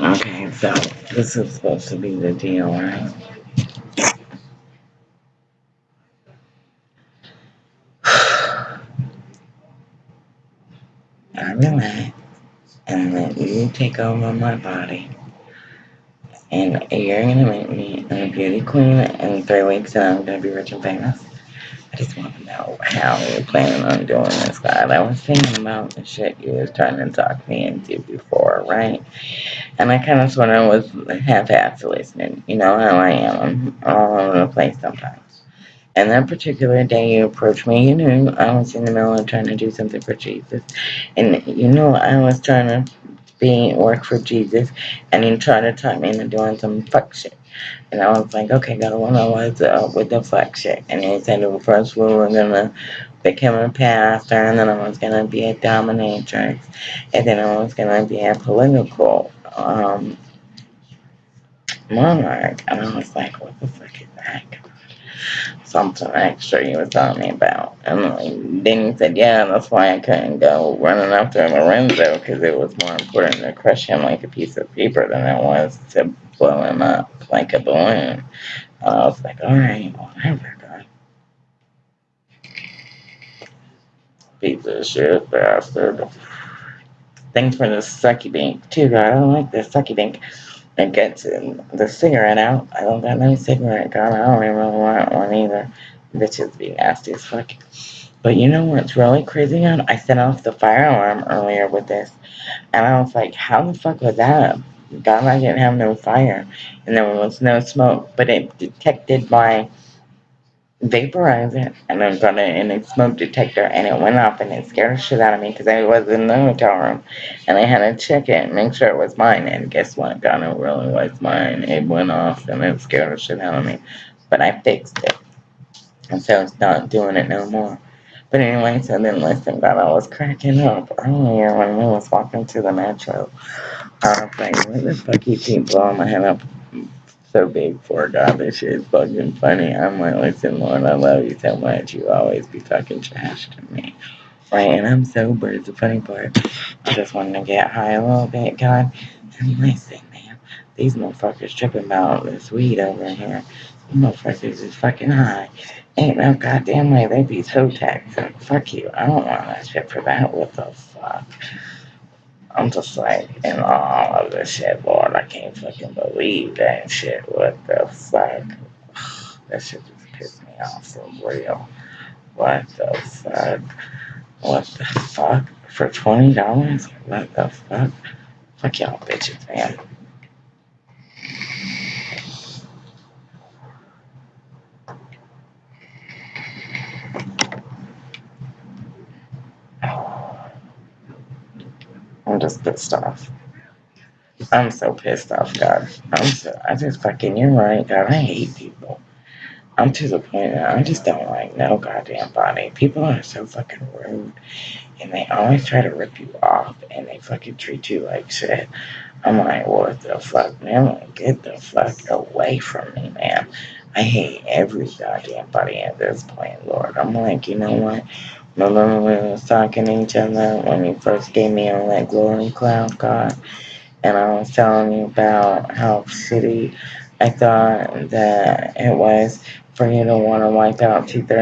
Okay, so this is supposed to be the deal, right? I relax and let you take over my body. And you're gonna make me a beauty queen in three weeks and I'm gonna be rich and famous. I just want to know how you're planning on doing this, God. I was thinking about the shit you was trying to talk me into before, right? And I kind of sort of was half-assed listening. You know how I am. I'm all over the place sometimes. And that particular day you approached me, you knew I was in the middle of trying to do something for Jesus. And you know I was trying to be work for Jesus and you trying to talk me into doing some fuck shit. And I was like, okay, God, what I was uh, with the fuck shit. And he said, well, first we were going to become a pastor and then I was going to be a dominatrix and then I was going to be a political um, monarch. And I was like, what the fuck is that? Something extra you were telling me about. And then he said, yeah, that's why I couldn't go running after Lorenzo, because it was more important to crush him like a piece of paper than it was to blow him up like a balloon. And I was like, all right, whatever, God. Piece of shit bastard. Thanks for the sucky bank, too, God. I don't like the sucky dink and gets the cigarette out. I don't got no cigarette gun. I don't even want one either. Bitches be nasty as fuck. But you know what's really crazy? On I set off the fire alarm earlier with this. And I was like, how the fuck was that? God, I didn't have no fire. And there was no smoke. But it detected my vaporize it and then got it in a smoke detector and it went off and it scared the shit out of me because I was in the hotel room and I had to check it and make sure it was mine and guess what? God, it really was mine. It went off and it scared the shit out of me. But I fixed it. And so it's not doing it no more. But anyway, so then listen, God, I was cracking up earlier when we was walking to the metro. I was like, what the fuck you keep blowing my head up so big for God. This shit is fucking funny. I'm like, listen, Lord, I love you so much. You always be fucking trash to me. Right? And I'm sober. It's the funny part. I just wanted to get high a little bit, God. And listen, man, these motherfuckers tripping about this weed over here. These motherfuckers is fucking high. Ain't no goddamn way they be so taxed. Fuck you. I don't want that shit for that. What the fuck? I'm just like, in all of this shit, Lord, I can't fucking believe that shit. What the fuck? That shit just pissed me off for real. What the fuck? What the fuck? For $20? What the fuck? Fuck y'all bitches, man. I'm just pissed off. I'm so pissed off, God. I'm so, I just fucking, you're right, God. I hate people. I'm to the point that I just don't like no goddamn body. People are so fucking rude. And they always try to rip you off. And they fucking treat you like shit. I'm like, what the fuck, man? Get the fuck away from me, man. I hate every goddamn body at this point, Lord. I'm like, you know what? Remember we was talking to each other when you first gave me on that glory cloud, God? And I was telling you about how shitty I thought that it was for you to want to wipe out two thirds